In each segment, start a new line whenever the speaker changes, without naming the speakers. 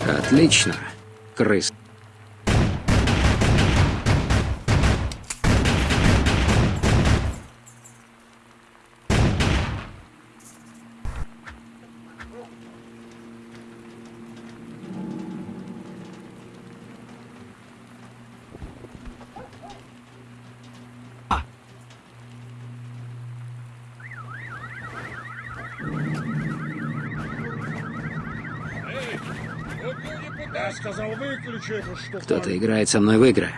Отлично, крыс. Кто-то играет со мной в игры.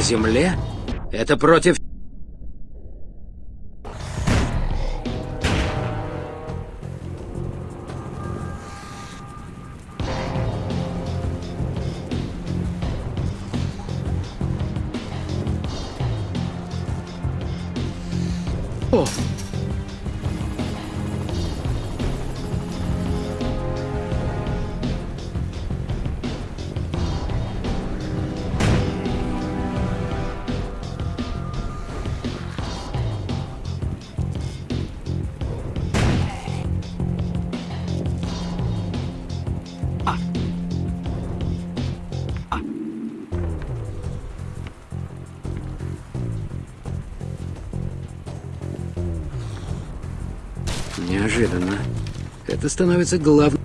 Земле? Это против... О! Неожиданно. Это становится главным...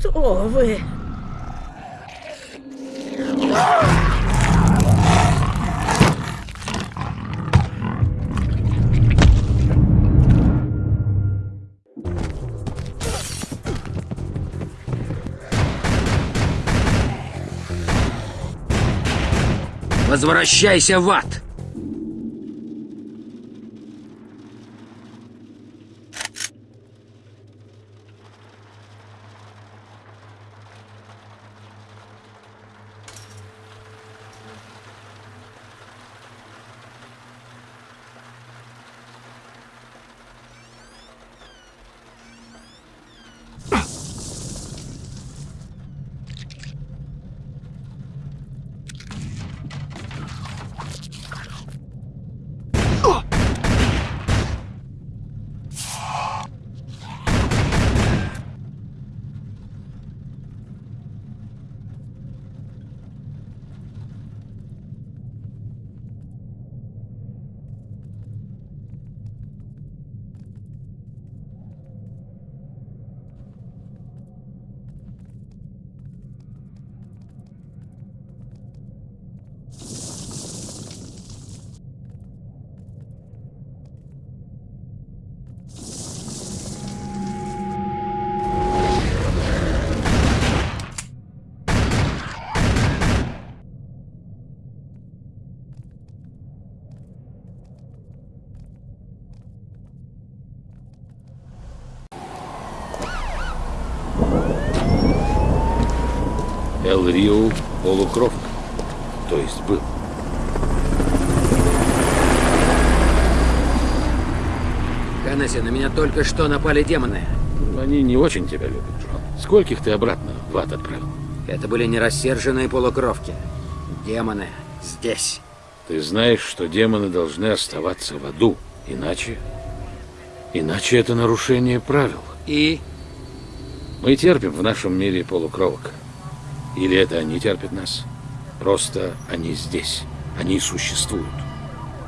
Кто вы?
Возвращайся в ад!
Эл Рио полукровка. То есть был.
Ханнесси, на меня только что напали демоны.
Они не очень тебя любят, Джон. Скольких ты обратно в ад отправил?
Это были не рассерженные полукровки. Демоны здесь.
Ты знаешь, что демоны должны оставаться в аду. Иначе... Иначе это нарушение правил.
И
Мы терпим в нашем мире полукровок. Или это они терпят нас? Просто они здесь. Они существуют.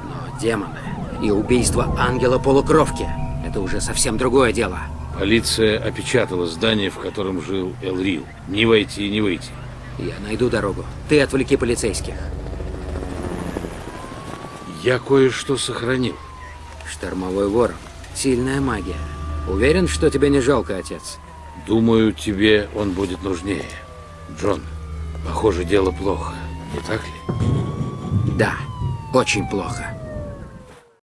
Но демоны и убийство ангела-полукровки – это уже совсем другое дело.
Полиция опечатала здание, в котором жил Элрил. Не войти, не выйти.
Я найду дорогу. Ты отвлеки полицейских.
Я кое-что сохранил.
Штормовой ворон. Сильная магия. Уверен, что тебе не жалко, отец?
Думаю, тебе он будет нужнее. Джон, похоже, дело плохо, не так ли?
Да, очень плохо.